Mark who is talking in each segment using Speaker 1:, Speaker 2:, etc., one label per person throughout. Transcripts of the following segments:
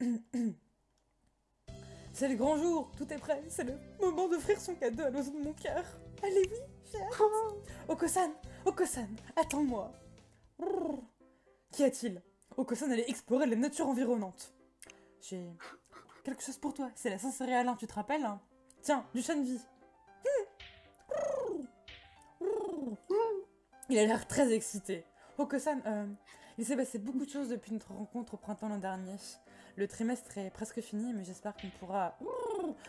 Speaker 1: C'est le grand jour, tout est prêt, c'est le moment d'offrir son cadeau à l'oiseau de mon cœur. Allez, oui, j'ai. Okosan, Okosan, attends-moi. Qu'y a-t-il? Okosan allait explorer la nature environnante. J'ai quelque chose pour toi, c'est la Saint-Céréalin, tu te rappelles hein? Tiens, du chanvi. Il a l'air très excité. Okosan, euh, il s'est passé beaucoup de choses depuis notre rencontre au printemps l'an dernier. Le trimestre est presque fini, mais j'espère qu'on pourra...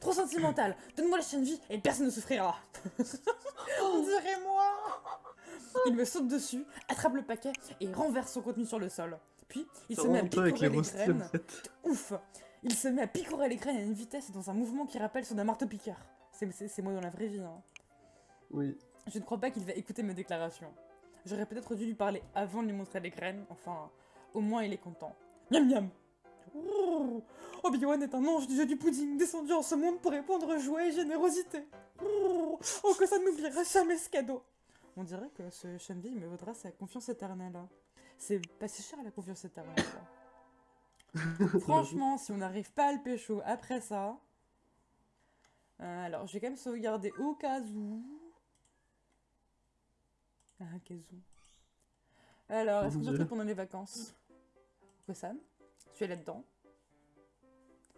Speaker 1: Trop sentimental Donne-moi la chaîne vie et personne ne souffrira On dirait moi Il me saute dessus, attrape le paquet et renverse son contenu sur le sol. Puis, il se met à picorer les, graines. Ouf Il se met à picorer les graines à une vitesse et dans un mouvement qui rappelle ceux d'un marteau-piqueur. C'est moi dans la vraie vie. Hein.
Speaker 2: Oui.
Speaker 1: Je ne crois pas qu'il va écouter mes déclarations. J'aurais peut-être dû lui parler avant de lui montrer les graines. Enfin, au moins il est content. Miam miam Obi-Wan est un ange du jeu du pudding descendu en ce monde pour répondre joie et générosité. Oh, que ça n'oubliera jamais ce cadeau. On dirait que ce Shenvi me vaudra sa confiance éternelle. C'est pas si cher la confiance éternelle. Franchement, si on n'arrive pas à le pécho après ça... Euh, alors, je vais quand même sauvegarder au cas où... Ah, cas où... Alors, est-ce qu'on se pendant les vacances? Kosan tu es là-dedans.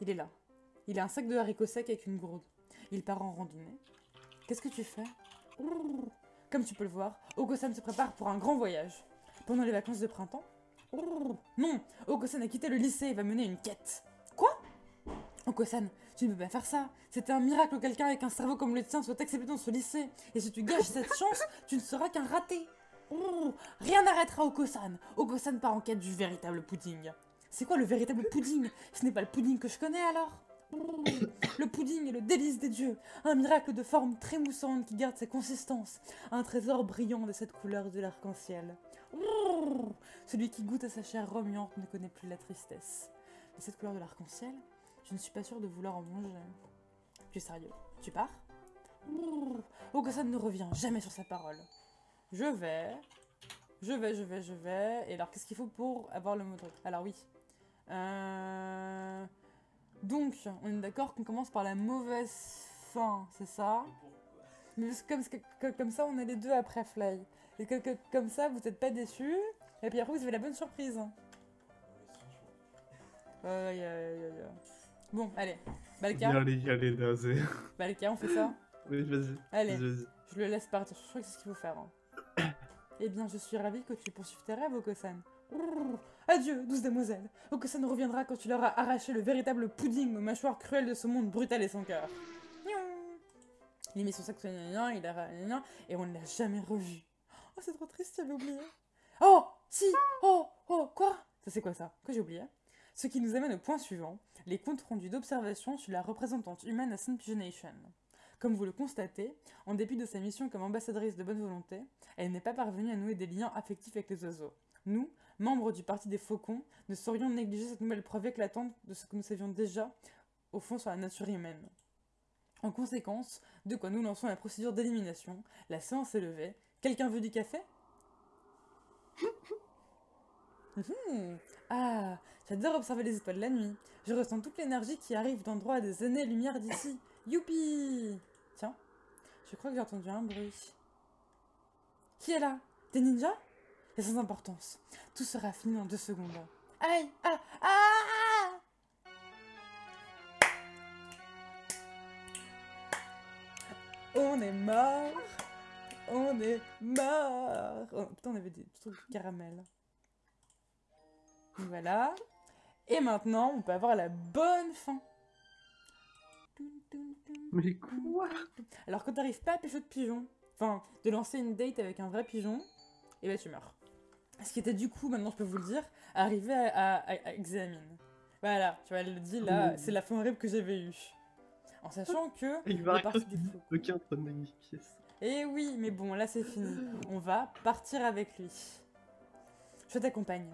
Speaker 1: Il est là. Il a un sac de haricots secs avec une gourde. Il part en randonnée. Qu'est-ce que tu fais? Comme tu peux le voir, Ogosan se prépare pour un grand voyage. Pendant les vacances de printemps? Non Ogosan a quitté le lycée et va mener une quête. Quoi? Okosan, tu ne peux pas faire ça. C'était un miracle que quelqu'un avec un cerveau comme le tien soit accepté dans ce lycée. Et si tu gâches cette chance, tu ne seras qu'un raté. Rien n'arrêtera Okosan. Okosan part en quête du véritable pudding. C'est quoi le véritable pudding? Ce n'est pas le pudding que je connais alors? Le pudding est le délice des dieux, un miracle de forme très moussante qui garde sa consistance, un trésor brillant de cette couleur de l'arc-en-ciel. Celui qui goûte à sa chair remuante ne connaît plus la tristesse. Et cette couleur de l'arc-en-ciel, je ne suis pas sûre de vouloir en manger. Tu es sérieux? Tu pars? Ogosan ne revient jamais sur sa parole. Je vais, je vais, je vais, je vais. Et alors, qu'est-ce qu'il faut pour avoir le mot Alors oui, euh... Donc, on est d'accord qu'on commence par la mauvaise fin, c'est ça Mais comme, comme ça, on est les deux après Fly. Et que, comme ça, vous n'êtes pas déçus. Et puis après, vous avez la bonne surprise. Euh, bon, allez. Balka.
Speaker 2: Allez, allez, allez,
Speaker 1: Balka, on fait ça
Speaker 2: Oui, vas-y.
Speaker 1: Allez, je le laisse partir. Je crois que c'est ce qu'il faut faire. Hein. eh bien, je suis ravie que tu poursuives tes rêves, Okosan. Adieu, douce demoiselle. Oh, que ça ne reviendra quand tu leur as arraché le véritable pudding aux mâchoires cruelles de ce monde brutal et sans cœur. Il a mis son sac il a et on ne l'a jamais revu. Oh, c'est trop triste, j'avais oublié. Oh, si, oh, oh, quoi? Ça c'est quoi ça? Que j'ai oublié? Ce qui nous amène au point suivant, les comptes rendus d'observation sur la représentante humaine à Saint Pigeonation. Comme vous le constatez, en dépit de sa mission comme ambassadrice de bonne volonté, elle n'est pas parvenue à nouer des liens affectifs avec les oiseaux. Nous, membres du Parti des Faucons, ne saurions négliger cette nouvelle preuve éclatante de ce que nous savions déjà, au fond, sur la nature humaine. En conséquence, de quoi nous lançons la procédure d'élimination, la séance est levée. Quelqu'un veut du café? Hum, Ah, j'adore observer les étoiles la nuit. Je ressens toute l'énergie qui arrive d'endroits à des années-lumière d'ici. Youpi Tiens, je crois que j'ai entendu un bruit. Qui est là? Des ninjas? Et sans importance. Tout sera fini en deux secondes. Aïe Ah Ah On est mort On est mort oh, Putain, on avait des trucs de caramel. Voilà. Et maintenant, on peut avoir la bonne fin.
Speaker 2: Mais quoi?
Speaker 1: Alors, quand t'arrives pas à pêcher de pigeon, enfin, de lancer une date avec un vrai pigeon, et eh ben tu meurs. Ce qui était du coup, maintenant je peux vous le dire, arrivé à, à, Examine. Voilà, tu vois, elle le dit là, c'est la fin horrible que j'avais eue. En sachant que...
Speaker 2: Il va aucun pièce.
Speaker 1: Eh oui, mais bon, là c'est fini. On va partir avec lui. Je t'accompagne.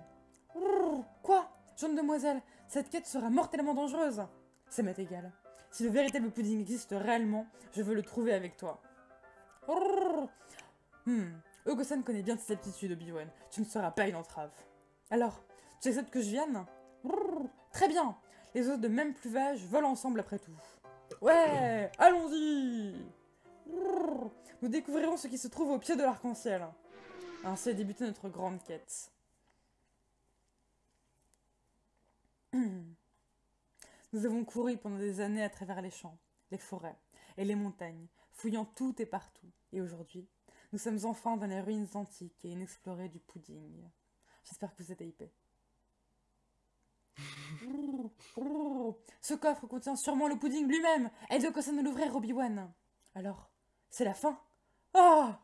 Speaker 1: Quoi? Jeune demoiselle, cette quête sera mortellement dangereuse. Ça m'est égal. Si le véritable pudding existe réellement, je veux le trouver avec toi. Hmm, Ogosan connaît bien tes aptitudes, Obi-Wan. Tu ne seras pas une entrave. Alors, tu acceptes que je vienne? Très bien Les autres de même pluvage volent ensemble après tout. Ouais, allons-y Nous découvrirons ce qui se trouve au pied de l'arc-en-ciel. Ainsi a débuté notre grande quête. Nous avons couru pendant des années à travers les champs, les forêts et les montagnes, fouillant tout et partout. Et aujourd'hui, nous sommes enfin dans les ruines antiques et inexplorées du pudding. J'espère que vous êtes hypés. Ce coffre contient sûrement le pudding lui-même. Elle doit nous l'ouvrir, Obi-Wan. Alors, c'est la fin. Ah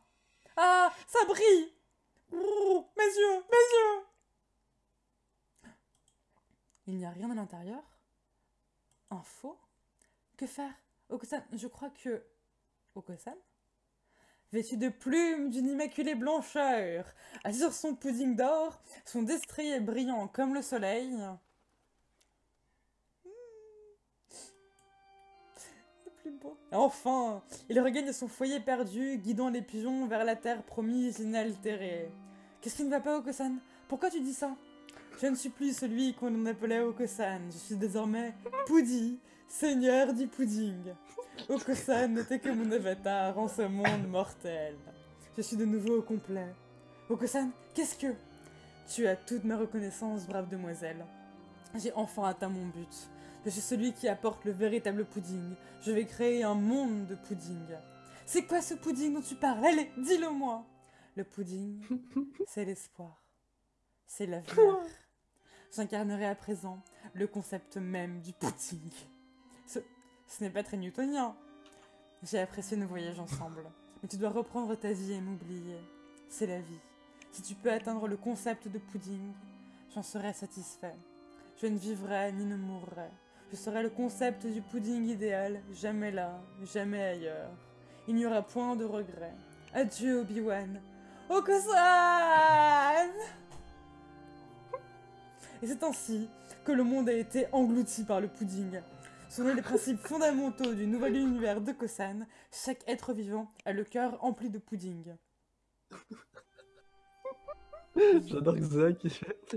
Speaker 1: Ah Ça brille Mes yeux Mes yeux Il n'y a rien à l'intérieur faux Que faire? Okusan, je crois que... Okusan Vêtu de plumes d'une immaculée blancheur, assis sur son pudding d'or, son destrier brillant comme le soleil, Enfin Il regagne son foyer perdu, guidant les pigeons vers la terre promise inaltérée. Qu'est-ce qui ne va pas, Okosan? Pourquoi tu dis ça? Je ne suis plus celui qu'on appelait Okosan. Je suis désormais Poudi, seigneur du pudding. Okosan n'était que mon avatar en ce monde mortel. Je suis de nouveau au complet. Okosan, qu'est-ce que? Tu as toute ma reconnaissance, brave demoiselle. J'ai enfin atteint mon but. Je suis celui qui apporte le véritable pudding. Je vais créer un monde de pudding. C'est quoi ce pudding dont tu parles? Allez, dis-le-moi Le pudding, c'est l'espoir. C'est l'avenir. J'incarnerai à présent le concept même du pudding. Ce, n'est pas très newtonien. J'ai apprécié nos voyages ensemble. Mais tu dois reprendre ta vie et m'oublier. C'est la vie. Si tu peux atteindre le concept de pudding, j'en serai satisfait. Je ne vivrai ni ne mourrai. Je serai le concept du pudding idéal, jamais là, jamais ailleurs. Il n'y aura point de regret. Adieu Obi-Wan. Okosan Et c'est ainsi que le monde a été englouti par le pudding. Selon les principes fondamentaux du nouvel univers de Kosan, chaque être vivant a le cœur empli de pudding.
Speaker 2: J'adore que Zach,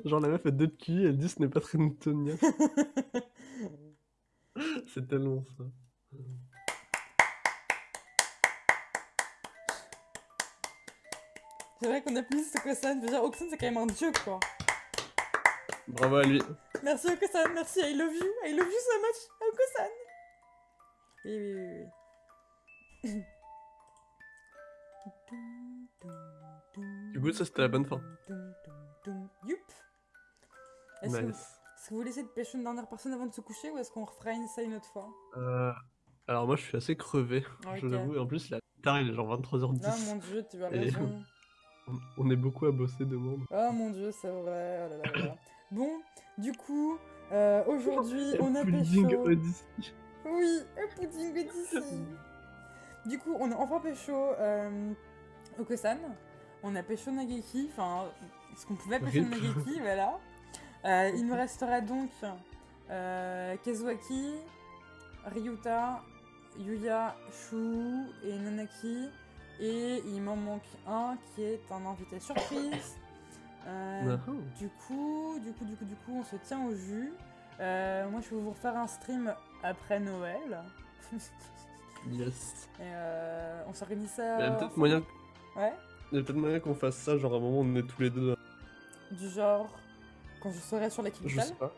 Speaker 2: genre la meuf a deux de cul, elle dit ce n'est pas très newtonien. C'est tellement ça.
Speaker 1: C'est vrai qu'on a plus Okusan. Déjà, Okusan, c'est quand même un dieu, quoi.
Speaker 2: Bravo à lui.
Speaker 1: Merci Okusan, merci. I love you. I love you so much, Oui, oui, oui, oui.
Speaker 2: Du coup, ça c'était la bonne fin.
Speaker 1: Youp.
Speaker 2: Nice.
Speaker 1: Est-ce que vous laissez de pêcher une dernière personne avant de se coucher ou est-ce qu'on refera une ça une autre fois?
Speaker 2: Euh, Alors moi je suis assez crevé, je l'avoue, et en plus est tard, il est genre 23h10.
Speaker 1: Ah mon dieu, tu as raison.
Speaker 2: On, est beaucoup à bosser demain.
Speaker 1: Oh mon dieu, c'est vrai, oh là là bon, du coup, euh, aujourd'hui on a pêché...
Speaker 2: Odyssey.
Speaker 1: Oui, un pudding Odyssey. du coup, on a enfin pécho euh, Okosan, on a pêché Nageki, enfin, ce qu'on pouvait pêcher Nageki, voilà. Euh, il me restera donc euh, Kazuaki, Ryuta, Yuya, Shu et Nanaki. Et il m'en manque un qui est un invité surprise. Euh, du coup, du coup, du coup, du coup, on se tient au jus. Euh, moi, je vais vous refaire un stream après Noël.
Speaker 2: yes.
Speaker 1: Et euh, on s'organise ça.
Speaker 2: Il y a peut-être moyen.
Speaker 1: Ouais.
Speaker 2: Il y a peut-être moyen qu'on fasse ça, genre à un moment on est tous les deux.
Speaker 1: Du genre. Quand je serai sur la capitale
Speaker 2: Je sais pas.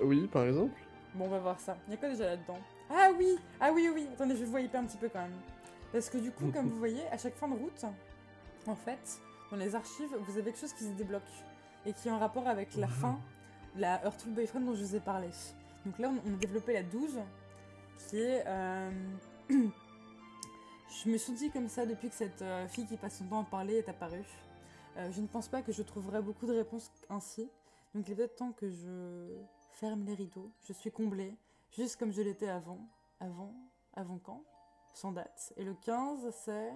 Speaker 2: Oui, par exemple.
Speaker 1: Bon, on va voir ça. Il y a quoi déjà là-dedans? Ah oui Ah oui, oui Attendez, je vais vous hyper un petit peu quand même. Parce que du coup, comme vous voyez, à chaque fin de route, en fait, dans les archives, vous avez quelque chose qui se débloque. Et qui est en rapport avec la fin, la Earthful Boyfriend dont je vous ai parlé. Donc là, on, a développé la 12, qui est... Euh, je me suis dit comme ça depuis que cette euh, fille qui passe son temps à parler est apparue. Euh, je ne pense pas que je trouverai beaucoup de réponses ainsi. Donc il est peut-être temps que je ferme les rideaux. Je suis comblée, juste comme je l'étais avant. Avant Avant quand? Sans date. Et le 15, c'est...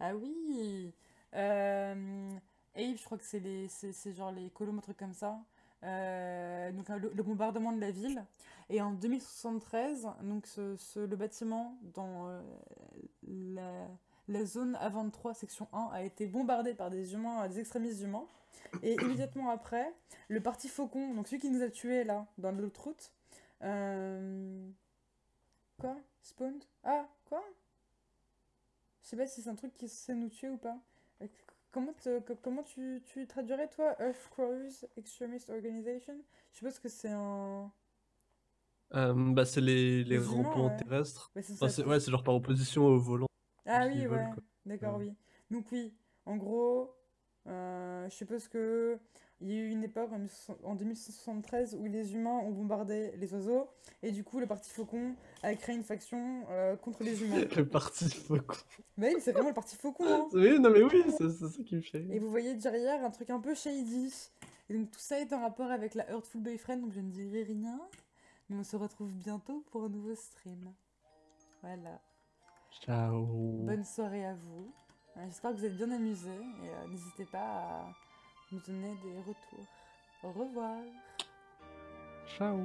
Speaker 1: Ah oui euh... Abe, je crois que c'est genre les colombes, un truc comme ça. Euh, donc le, bombardement de la ville. Et en 2073, donc ce, le bâtiment dans euh, la, la zone A23, section 1, a été bombardée par des humains, des extrémistes humains. Et immédiatement après, le parti Faucon, donc celui qui nous a tués là, dans l'autre route. euh, Quoi? Spawned? Ah, quoi? Je sais pas si c'est un truc qui sait nous tuer ou pas. Comment, te- co- comment tu, tu traduirais toi Earth Crows Extremist Organization? Je suppose que c'est un.
Speaker 2: Euh, bah, c'est les, les rampants
Speaker 1: ouais.
Speaker 2: terrestres.
Speaker 1: Ouais, c'est
Speaker 2: Enfin,
Speaker 1: ça.
Speaker 2: c'est ouais, genre par opposition au volant.
Speaker 1: Ah oui, ouais. D'accord,
Speaker 2: Ouais.
Speaker 1: oui. Donc oui, en gros, euh, je suppose que il y a eu une époque en 1900 en 2173 où les humains ont bombardé les oiseaux et du coup le parti Faucon a créé une faction euh, contre les humains.
Speaker 2: Le parti faucon.
Speaker 1: Mais oui, c'est vraiment le parti Faucon, hein.
Speaker 2: Oui, non, mais oui, c'est ça qui me fait.
Speaker 1: Et vous voyez derrière un truc un peu shady. Et donc tout ça est en rapport avec la Heartful Boyfriend, donc je ne dirai rien. Mais on se retrouve bientôt pour un nouveau stream. Voilà.
Speaker 2: Ciao.
Speaker 1: Bonne soirée à vous. Euh, J'espère que vous êtes bien amusés et euh, n'hésitez pas à nous donner des retours. Au revoir.
Speaker 2: Ciao.